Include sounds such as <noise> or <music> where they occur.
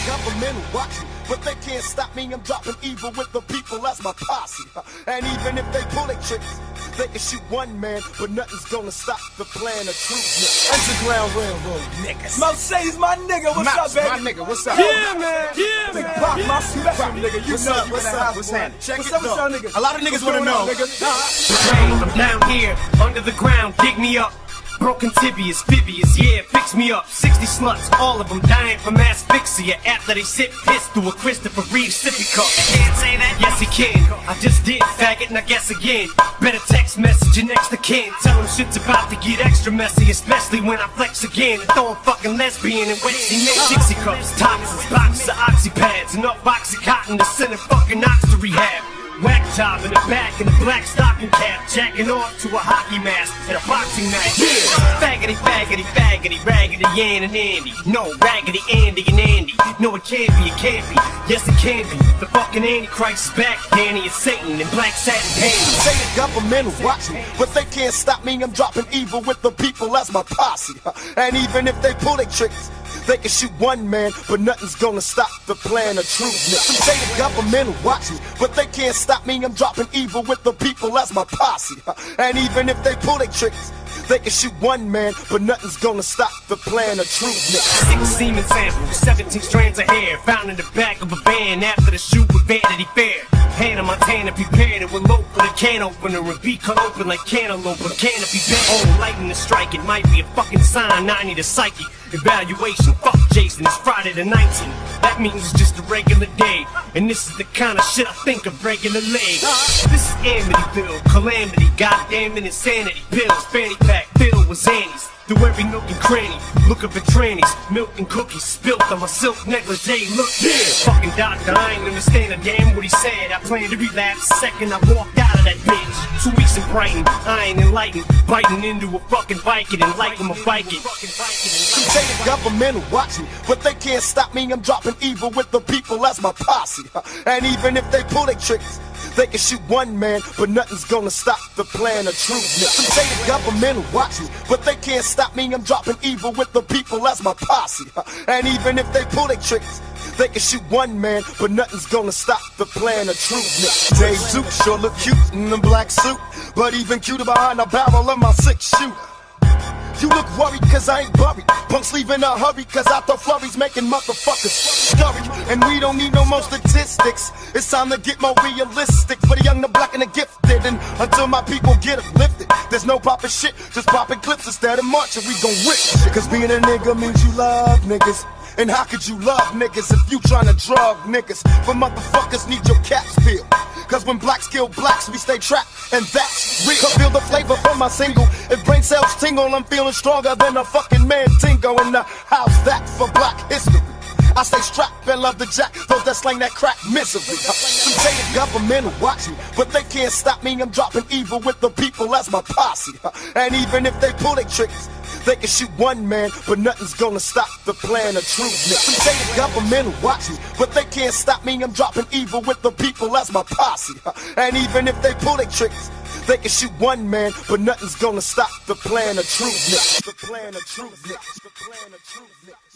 the government watching, but they can't stop me. I'm dropping evil with the people, that's my posse. And even if they pull their tricks, they can shoot one man, but nothing's gonna stop the plan of truth. Underground Railroad niggas. Mercedes, my nigga, what's Mouse, up, my nigga, what's up? Yeah, man. Yeah, Big man. Pop, yeah. my special nigga. You What's know up? you What's in the up? house, What's happening? Check What's it up with though. y'all niggas? A lot of niggas What's wanna know. nigga? Nah. I'm down here, under the ground, dig me up. Broken tibias, fibias, yeah, fix me up. 60 sluts, all of them dying from asphyxia after they sip piss through a Christopher Reeve sippy cup. Can't say that? Yes, he can. I just did, faggot, and I guess again. Better text message your next to kin. Tell him shit's about to get extra messy, especially when I flex again. And throw a fucking lesbian and wet cement. Dixie uh-huh. cups, toxins, boxes of oxy pads, enough cotton to send a fucking ox to rehab. Whack job in the back in a black stocking cap, jacking off to a hockey mask at a boxing match. Yeah, faggity, faggity, faggity, raggedy, Ann and Andy. No, raggedy Andy and Andy. No, it can't be, it can't be. Yes, it can be. The fucking Antichrist is back, Danny and Satan in black satin panties. Say the government watching, but they can't stop me. I'm dropping evil with the people, that's my posse. And even if they pull their tricks, they can shoot one man, but nothing's gonna stop the plan of truth. Say the government watching, but they can't stop me. I'm dropping evil with the people, that's my posse. And even if they pull their tricks, they can shoot one man, but nothing's gonna stop the plan of truth. Six semen samples, 17 strands of hair found in the back of a van after the shoot with Vanity Fair. Hannah Montana prepared it with lope for the can opener and be cut open like cantaloupe but canopy bent. Oh, lightning to strike, it might be a fucking sign. I need a psyche evaluation. Fuck Jason, it's Friday the 19th. That means it's just a regular day. And this is the kind of shit I think of regularly. This is Amityville, calamity, goddamn it, insanity. Pills, fanny pack, filled with Xannies. Through every nook and cranny, looking for trannies, milk and cookies spilt on my silk negligee. Look here, fucking doctor, I ain't understand a damn what he said. I plan to relapse the second I walked out of that bitch. Two weeks in Brighton, I ain't enlightened, biting into a fucking Viking and like him a Viking. Say the government watching, but they can't stop me. I'm dropping evil with the people, that's my posse. And even if they pull their tricks, they can shoot one man, but nothing's gonna stop the plan of truth. Say the government watching, but they can't stop me. I'm dropping evil with the people, that's my posse. <laughs> And even if they pull their tricks, they can shoot one man, but nothing's gonna stop the plan of truth. Dave Duke sure look cute in a black suit, but even cuter behind the barrel of my six shooter. You look worried cause I ain't buried. Punks leave in a hurry cause I throw flurries making motherfuckers scurry. And we don't need no more statistics. It's time to get more realistic for the young, the black, and the gifted. And until my people get uplifted, there's no poppin' shit, just popping clips instead of marching. We gon' rip. Cause being a nigga means you love niggas. And how could you love niggas if you tryna drug niggas? For motherfuckers need your caps peeled. Cause when blacks kill blacks, we stay trapped, and that's real. Come feel the flavor from my single. If brain cells tingle, I'm feeling stronger than a fucking man in the house. That for black history. I stay strapped and love the jack, those that slang that crack misery. Some say the government watch me but they can't stop me. I'm dropping evil with the people, that's my posse. And even if they pull their tricks, they can shoot one man, but nothing's gonna stop the plan of truth. Some say the government watching, but they can't stop me. I'm dropping evil with the people, that's my posse. And even if they pull their tricks, they can shoot one man, but nothing's gonna stop the plan of truth. The plan of truth. The plan of truth. The plan of truth.